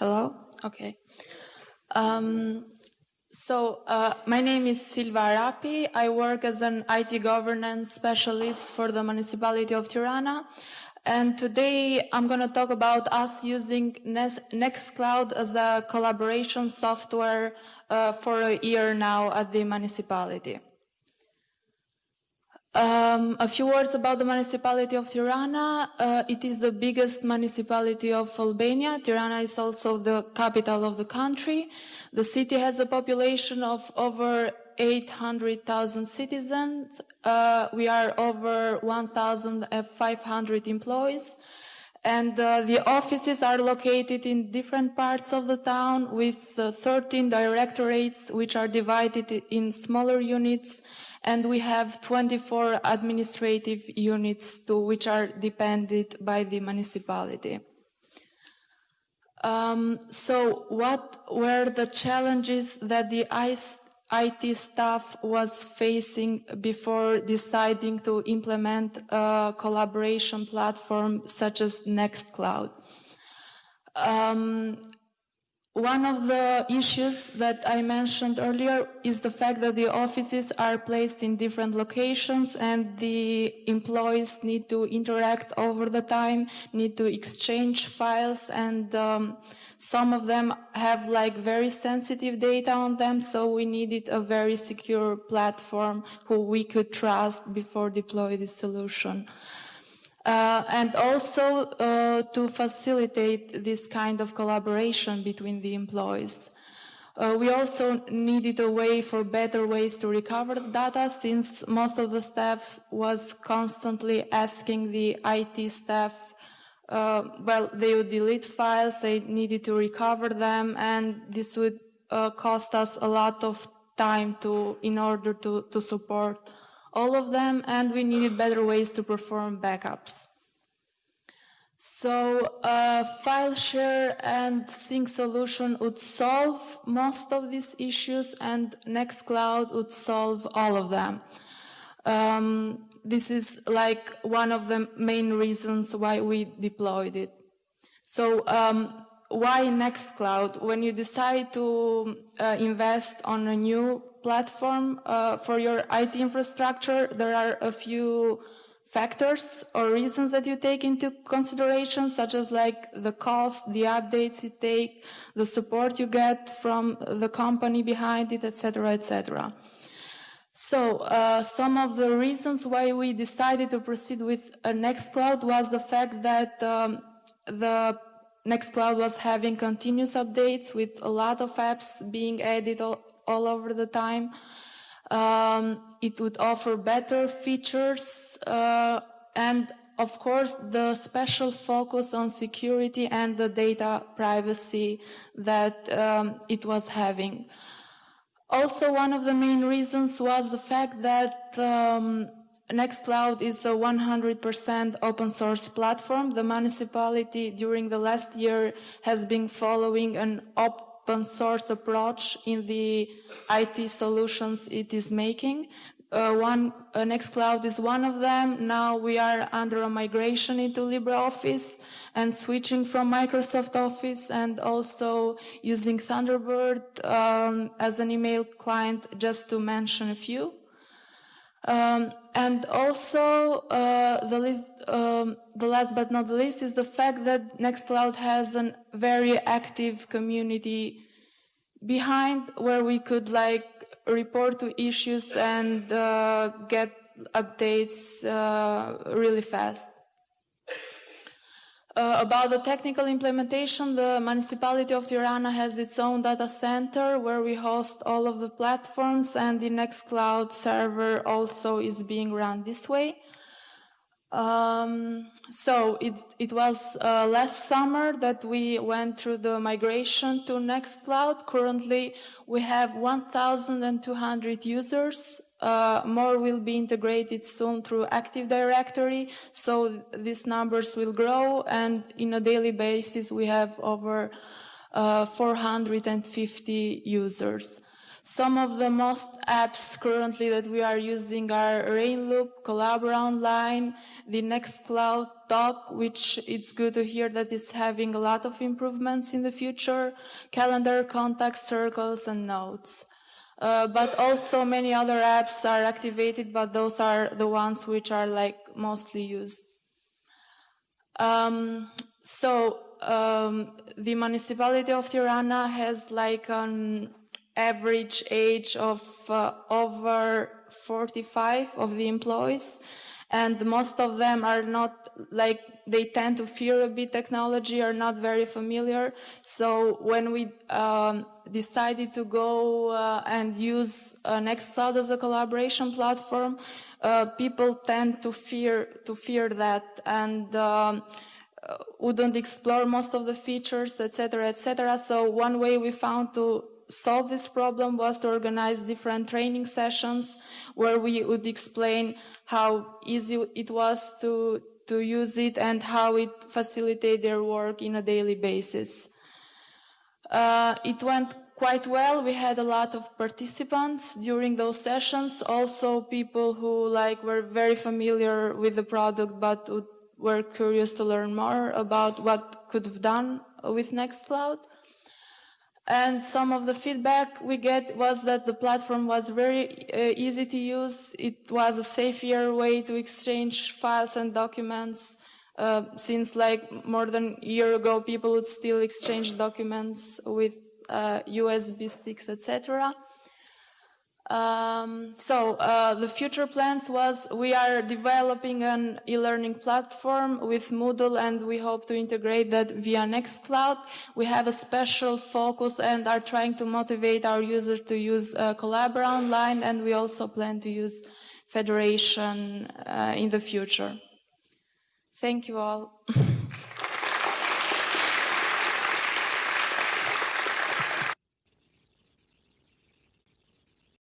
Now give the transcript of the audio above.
Hello? Okay. Um, so, uh, my name is Silva Arapi. I work as an IT governance specialist for the municipality of Tirana. And today I'm going to talk about us using Nextcloud as a collaboration software uh, for a year now at the municipality. Um, a few words about the municipality of Tirana. Uh, it is the biggest municipality of Albania. Tirana is also the capital of the country. The city has a population of over 800,000 citizens. Uh, we are over 1,500 employees. And uh, the offices are located in different parts of the town with uh, 13 directorates, which are divided in smaller units and we have 24 administrative units to which are depended by the municipality. Um, so what were the challenges that the IT staff was facing before deciding to implement a collaboration platform such as Nextcloud? Um, one of the issues that I mentioned earlier is the fact that the offices are placed in different locations and the employees need to interact over the time, need to exchange files and um, some of them have like very sensitive data on them, so we needed a very secure platform who we could trust before deploy the solution. Uh, and also uh, to facilitate this kind of collaboration between the employees. Uh, we also needed a way for better ways to recover the data since most of the staff was constantly asking the IT staff uh, well, they would delete files, they needed to recover them, and this would uh, cost us a lot of time to, in order to, to support all of them, and we needed better ways to perform backups. So uh, file share and sync solution would solve most of these issues and Nextcloud would solve all of them. Um, this is like one of the main reasons why we deployed it. So um, why Nextcloud? When you decide to uh, invest on a new platform uh, for your IT infrastructure, there are a few factors or reasons that you take into consideration, such as like the cost, the updates you take, the support you get from the company behind it, etc., etc. So uh, some of the reasons why we decided to proceed with Nextcloud was the fact that um, the Nextcloud was having continuous updates with a lot of apps being added all, all over the time. Um, it would offer better features uh, and of course the special focus on security and the data privacy that um, it was having. Also one of the main reasons was the fact that um, Nextcloud is a 100% open source platform. The municipality during the last year has been following an open source approach in the IT solutions it is making. Uh, one uh, Nextcloud is one of them. Now we are under a migration into LibreOffice and switching from Microsoft Office and also using Thunderbird um, as an email client, just to mention a few. Um, and also, uh, the, list, um, the last but not the least is the fact that Nextcloud has a very active community behind where we could like report to issues and uh, get updates uh, really fast. Uh, about the technical implementation, the municipality of Tirana has its own data center where we host all of the platforms and the Nextcloud server also is being run this way. Um, so it, it was uh, last summer that we went through the migration to Nextcloud. Currently, we have 1,200 users. Uh, more will be integrated soon through Active Directory, so these numbers will grow. And in a daily basis, we have over uh, 450 users. Some of the most apps currently that we are using are Rainloop, Collabora Online, the Nextcloud Doc, which it's good to hear that it's having a lot of improvements in the future, calendar, contact, circles, and notes. Uh, but also many other apps are activated, but those are the ones which are like mostly used. Um, so um, the municipality of Tirana has like an average age of uh, over 45 of the employees. And most of them are not like they tend to fear a bit technology are not very familiar. So when we um, decided to go uh, and use uh, nextcloud as a collaboration platform uh, people tend to fear to fear that. And um, uh, wouldn't explore most of the features etc etc so one way we found to solve this problem was to organize different training sessions where we would explain how easy it was to, to use it and how it facilitated their work in a daily basis. Uh, it went quite well. We had a lot of participants during those sessions. Also people who like were very familiar with the product but would, were curious to learn more about what could have done with Nextcloud. And some of the feedback we get was that the platform was very uh, easy to use. It was a safer way to exchange files and documents. Uh, since like more than a year ago, people would still exchange documents with uh, USB sticks, etc. Um, so uh, the future plans was we are developing an e-learning platform with Moodle and we hope to integrate that via Nextcloud. We have a special focus and are trying to motivate our users to use uh, Collabora online and we also plan to use Federation uh, in the future. Thank you all.